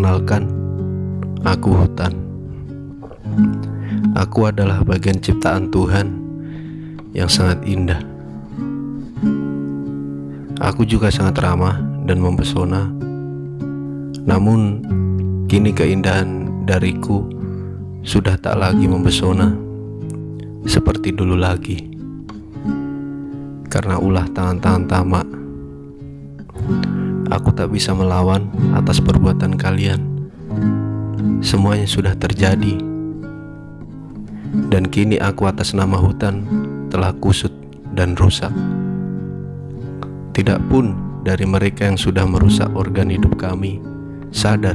Perkenalkan, aku hutan. Aku adalah bagian ciptaan Tuhan yang sangat indah. Aku juga sangat ramah dan mempesona. Namun, kini keindahan dariku sudah tak lagi mempesona seperti dulu lagi. Karena ulah tangan-tangan tamak Aku tak bisa melawan atas perbuatan kalian. Semuanya sudah terjadi. Dan kini aku atas nama hutan telah kusut dan rusak. Tidak pun dari mereka yang sudah merusak organ hidup kami sadar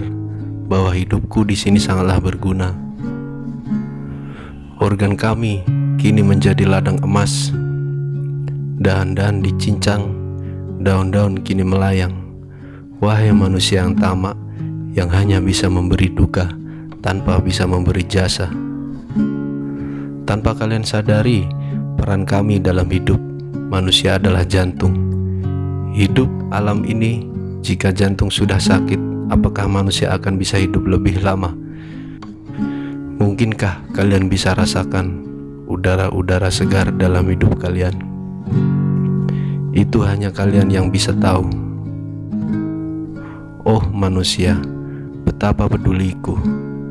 bahwa hidupku di sini sangatlah berguna. Organ kami kini menjadi ladang emas. Dahan-dahan dicincang, daun-daun kini melayang. Wahai manusia yang tamak, yang hanya bisa memberi duka tanpa bisa memberi jasa. Tanpa kalian sadari, peran kami dalam hidup manusia adalah jantung. Hidup alam ini, jika jantung sudah sakit, apakah manusia akan bisa hidup lebih lama? Mungkinkah kalian bisa rasakan udara-udara segar dalam hidup kalian? Itu hanya kalian yang bisa tahu. Oh manusia, betapa peduliku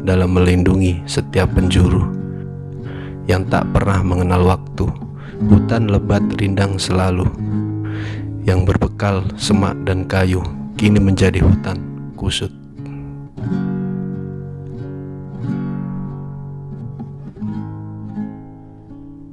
dalam melindungi setiap penjuru yang tak pernah mengenal waktu. Hutan lebat rindang selalu, yang berbekal semak dan kayu, kini menjadi hutan kusut.